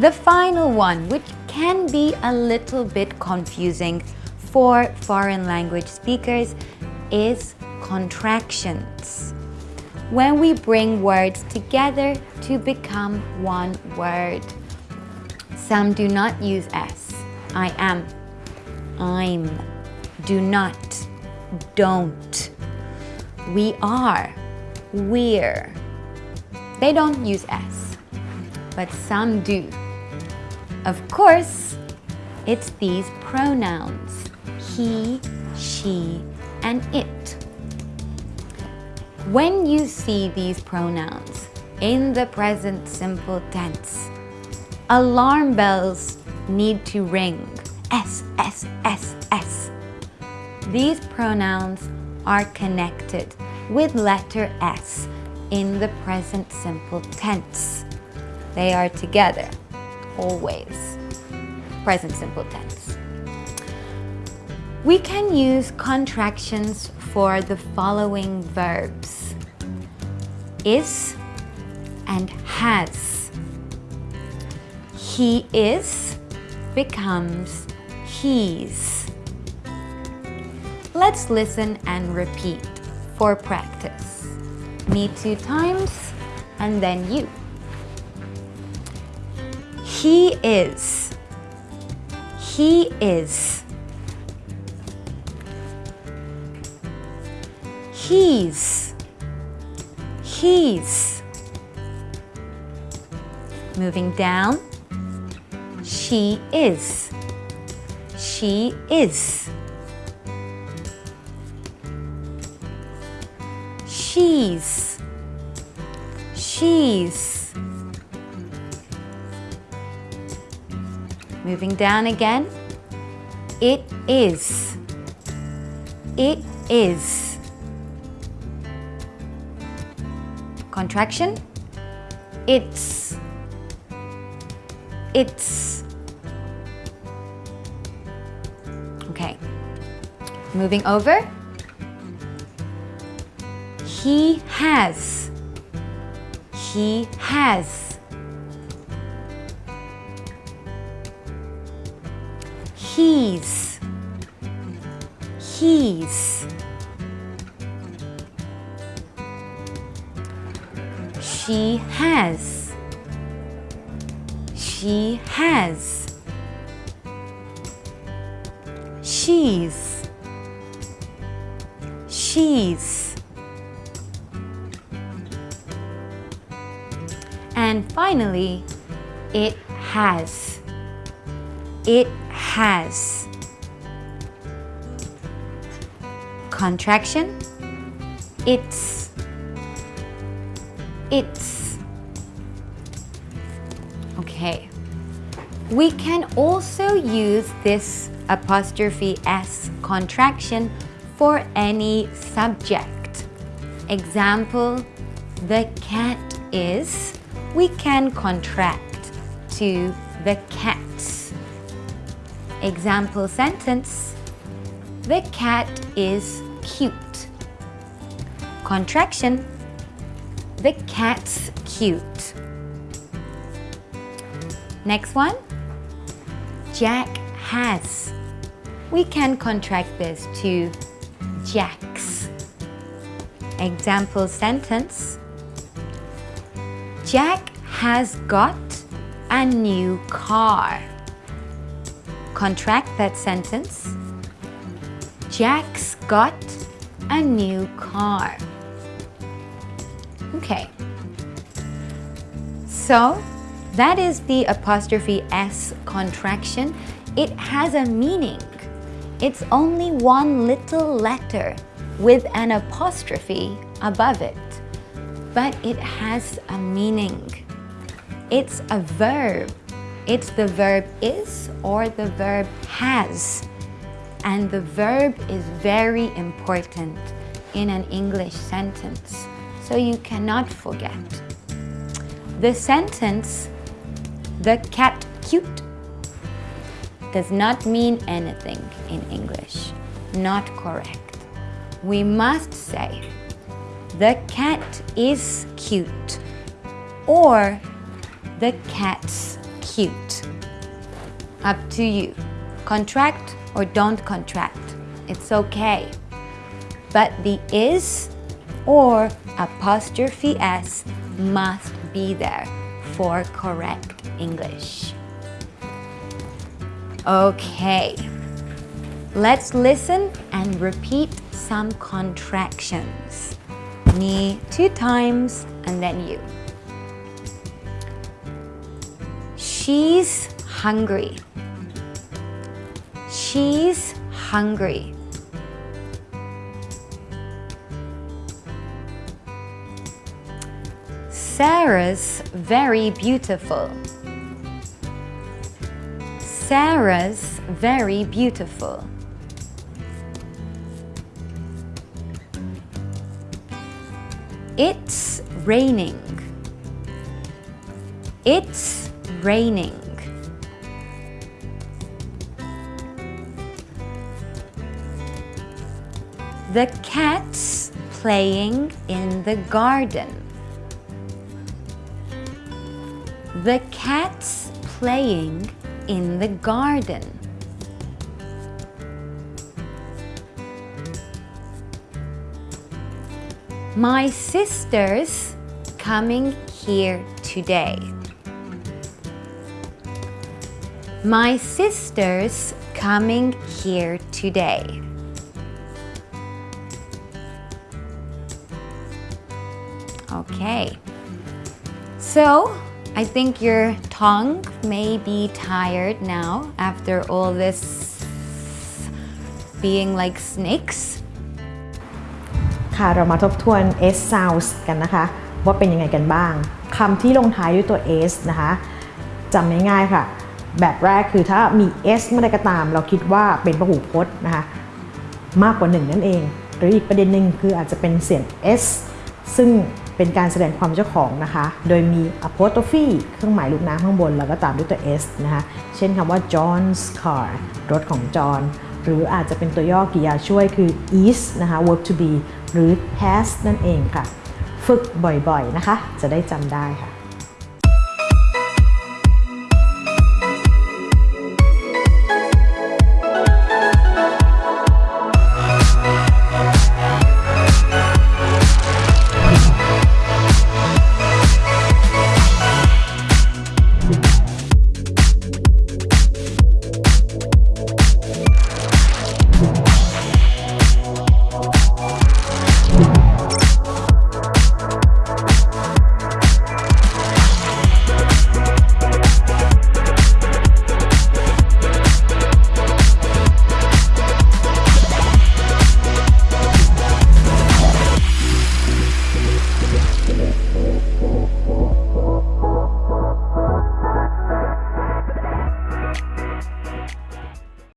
The final one, which can be a little bit confusing for foreign language speakers, is contractions. When we bring words together to become one word. Some do not use S. I am, I'm, do not, don't. We are, we're. They don't use S, but some do. Of course, it's these pronouns, he, she, and it. When you see these pronouns in the present simple tense, alarm bells need to ring. S, S, S, S. These pronouns are connected with letter S in the present simple tense. They are together, always. Present simple tense. We can use contractions for the following verbs. Is and has. He is becomes he's. Let's listen and repeat for practice. Me two times and then you. He is. He is. He's. He's. Moving down. She is. She is. She's. She's. Moving down again. It is. It is. Contraction. It's. It's. Okay. Moving over. He has. He has. He's. He's. She has. She has. She's. She's. And finally, it has. It has. Contraction. It's. It's. Okay. We can also use this apostrophe S contraction for any subject. Example, the cat is, we can contract to the cats. Example sentence, the cat is cute. Contraction, the cat's cute. Next one, Jack has. We can contract this to Jack's. Example sentence, Jack has got a new car. Contract that sentence. Jack's got a new car. Okay. So, that is the apostrophe S contraction. It has a meaning. It's only one little letter with an apostrophe above it, but it has a meaning. It's a verb. It's the verb is or the verb has. And the verb is very important in an English sentence, so you cannot forget. The sentence, the cat cute, does not mean anything in English. Not correct. We must say, the cat is cute or the cat's cute. Up to you. Contract or don't contract. It's okay. But the is or apostrophe s must be there for correct English. Okay. Let's listen and repeat some contractions. Me two times and then you. She's hungry. She's hungry. Sarah's very beautiful. Sarah's very beautiful. It's raining. It's raining. The cat's playing in the garden. The cat's playing in the garden. My sister's coming here today. My sister's coming here today. Okay. So, I think your tongue may be tired now after all this being like snakes. ค่ะเรามาทบทวน S sounds กันนะคะ ว่าเป็นยังไงกันบ้างคำที่ลงท้ายด้วยตัว S นะคะจำง่ายๆค่ะ แบบแรกคือถ้ามี S เมื่อใดก็ตาม เราคิดว่าเป็นพหูพจน์นะคะมากกว่าหนึ่งนั่นเอง หรืออีกประเด็นหนึ่งคืออาจจะเป็นเสียง S ซึ่งเป็นการแสดงความเจ้าของนะคะ โดยมี apostrophe เครื่องหมายลูกน้ำข้างบน แล้วก็ตามด้วยตัว S นะคะเช่นคำว่า John's car รถของจอห์นหรืออาจจะเป็นตัวย่อกริยาช่วยคือ is นะคะ verb to be หรือ has นั่นเองค่ะ ฝึกบ่อยๆนะคะ จะได้จำได้ค่ะ